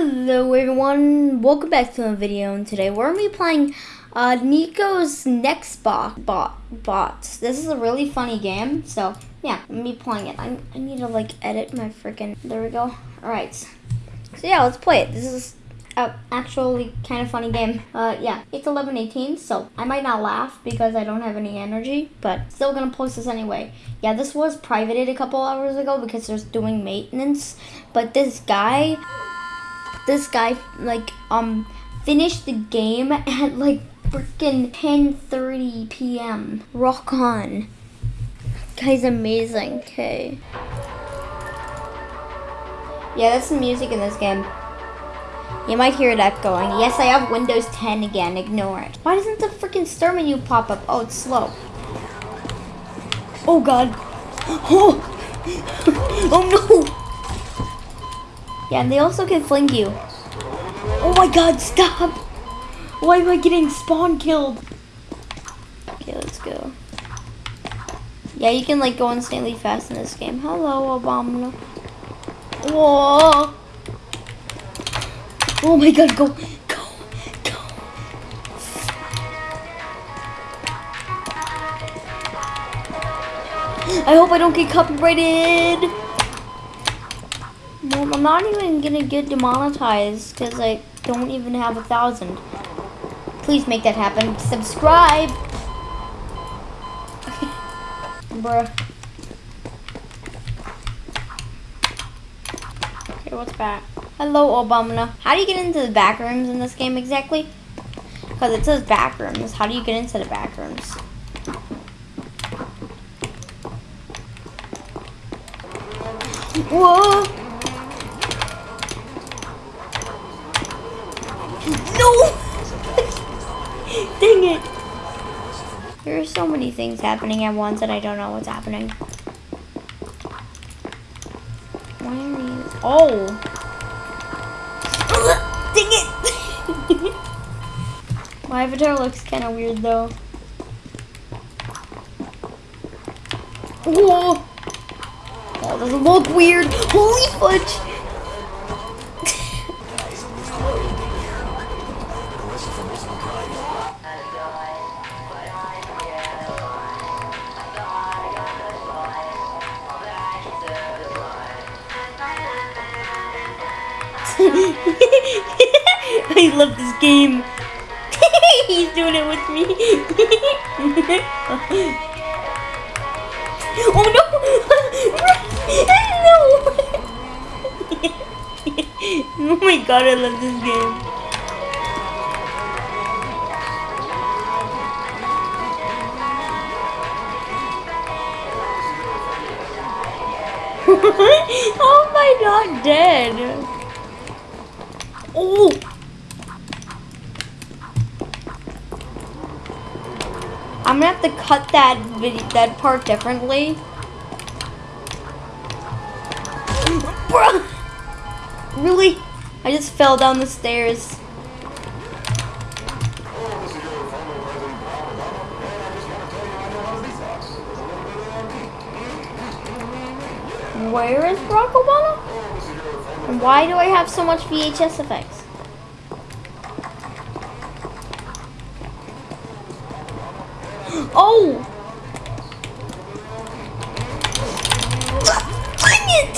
Hello everyone, welcome back to a video and today we're going to be playing uh, Nico's Next Bot, bot. This is a really funny game, so yeah, I'm be playing it. I, I need to like edit my freaking, there we go. Alright, so yeah, let's play it. This is actually kind of funny game. Uh, yeah, it's 11:18, so I might not laugh because I don't have any energy, but still gonna post this anyway. Yeah, this was privated a couple hours ago because there's doing maintenance, but this guy this guy like um finished the game at like freaking 10:30 p.m. Rock on. Guy's amazing. Okay. Yeah, that's the music in this game. You might hear it echoing. Yes, I have Windows 10 again. Ignore it. Why doesn't the freaking start menu pop up? Oh, it's slow. Oh, God. Oh, oh no. Yeah, and they also can fling you. Oh my god, stop! Why am I getting spawn killed? Okay, let's go. Yeah, you can like go insanely fast in this game. Hello, Obama. Whoa! Oh my god, go, go, go. I hope I don't get copyrighted. Well, I'm not even gonna get demonetized because I don't even have a thousand. Please make that happen. Subscribe! Bruh. Okay, what's back? Hello, Obama. How do you get into the back rooms in this game exactly? Because it says back rooms. How do you get into the back rooms? Whoa! Dang it! There are so many things happening at once and I don't know what's happening. Why are you... Oh! Dang it! My avatar looks kind of weird though. Whoa! Oh, doesn't look weird. Holy fudge! I love this game. He's doing it with me. oh no! no! oh my god, I love this game. oh my god, dead. I'm gonna have to cut that that part differently. Really? I just fell down the stairs. Where is Barack Obama? And why do I have so much VHS effects? Oh! Dang it!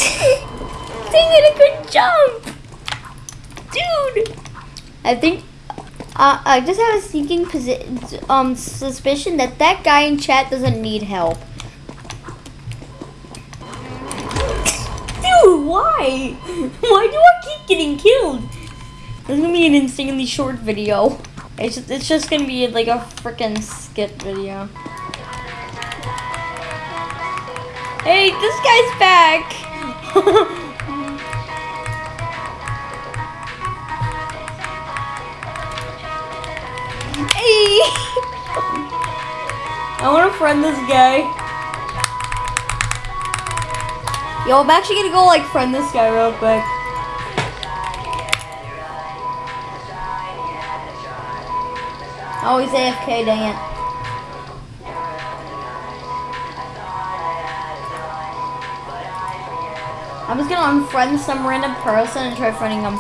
Dang it, I couldn't jump! Dude! I think uh, I just have a sneaking um, suspicion that that guy in chat doesn't need help. Dude, why? Why do I keep getting killed? This is gonna be an insanely short video. It's just, it's just gonna be like a freaking skit video. Hey, this guy's back! hey! I wanna friend this guy. Yo, I'm actually gonna go like friend this guy real quick. Oh, Always AFK, dang it. I'm just gonna unfriend some random person and try friending them.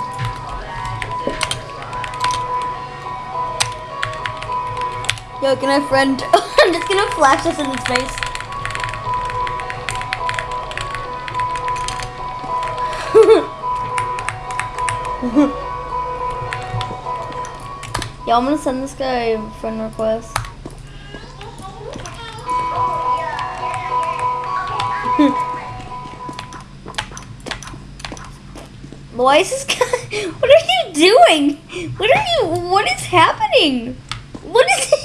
Yo, can I friend? I'm just gonna flash this in his face. mm Yo, I'm gonna send this guy a friend request. Why is this guy? What are you doing? What are you? What is happening? What is it?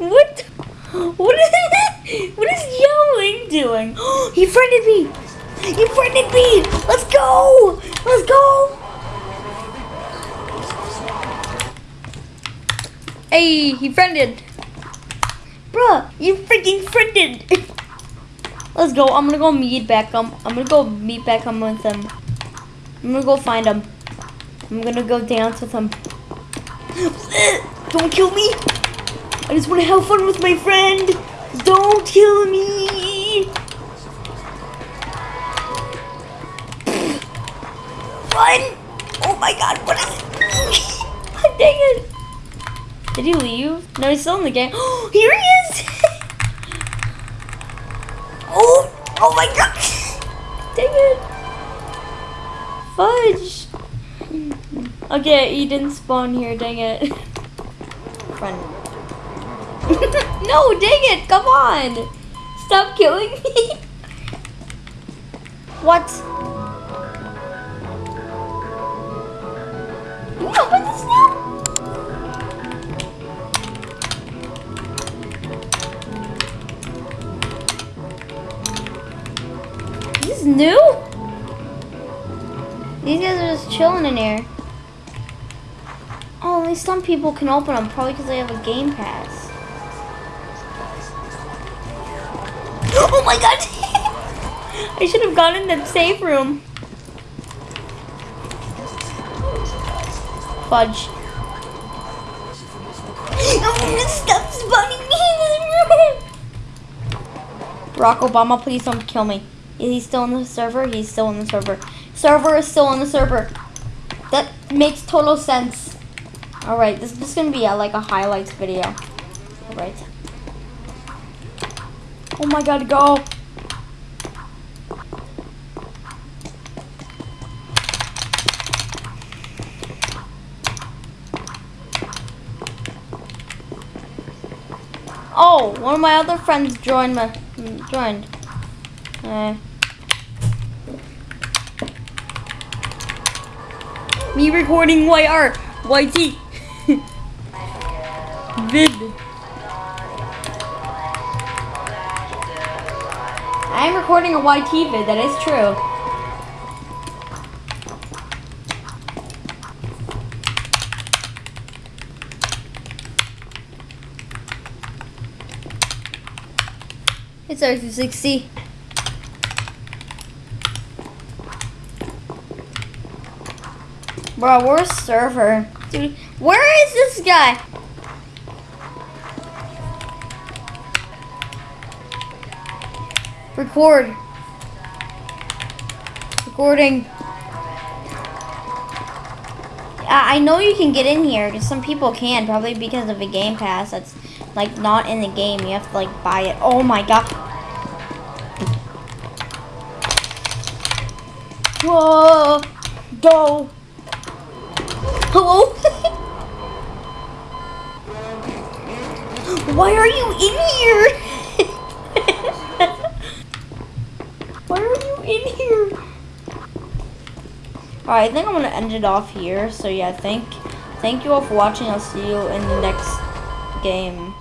What? What is? What is Yelling doing? he friended me. He friended me. Let's go. Let's go. Hey, he friended. Bruh, you freaking friended. Let's go. I'm gonna go meet back Beckham. I'm gonna go meet back Beckham with him. I'm gonna go find him. I'm gonna go dance with him. Don't kill me! I just wanna have fun with my friend! Don't kill me! Run! Oh my god, what is it? Dang it! Did he leave? No, he's still in the game. Oh, Here he is! oh! Oh my god! Dang it! Fudge! Okay, he didn't spawn here, dang it. Run. no, dang it, come on! Stop killing me! what? New? These guys are just chilling in here. Oh, only some people can open them, probably because they have a game pass. Oh my god! I should have gone in the safe room. Fudge. Oh, stop spawning me in this room! Barack Obama, please don't kill me. Is he still on the server? He's still on the server. Server is still on the server. That makes total sense. Alright, this, this is gonna be a, like a highlights video. Alright. Oh my god, go! Oh, one of my other friends joined my joined. Uh, me recording YR YT vid. I am recording a YT vid. That is true. It's R260. Bro, we're a server? Dude, where is this guy? Record. Recording. I know you can get in here, because some people can, probably because of a game pass that's like not in the game. You have to like buy it. Oh my god. Whoa. Go. Hello? Why are you in here? Why are you in here? Alright, I think I'm gonna end it off here. So yeah, thank thank you all for watching. I'll see you in the next game.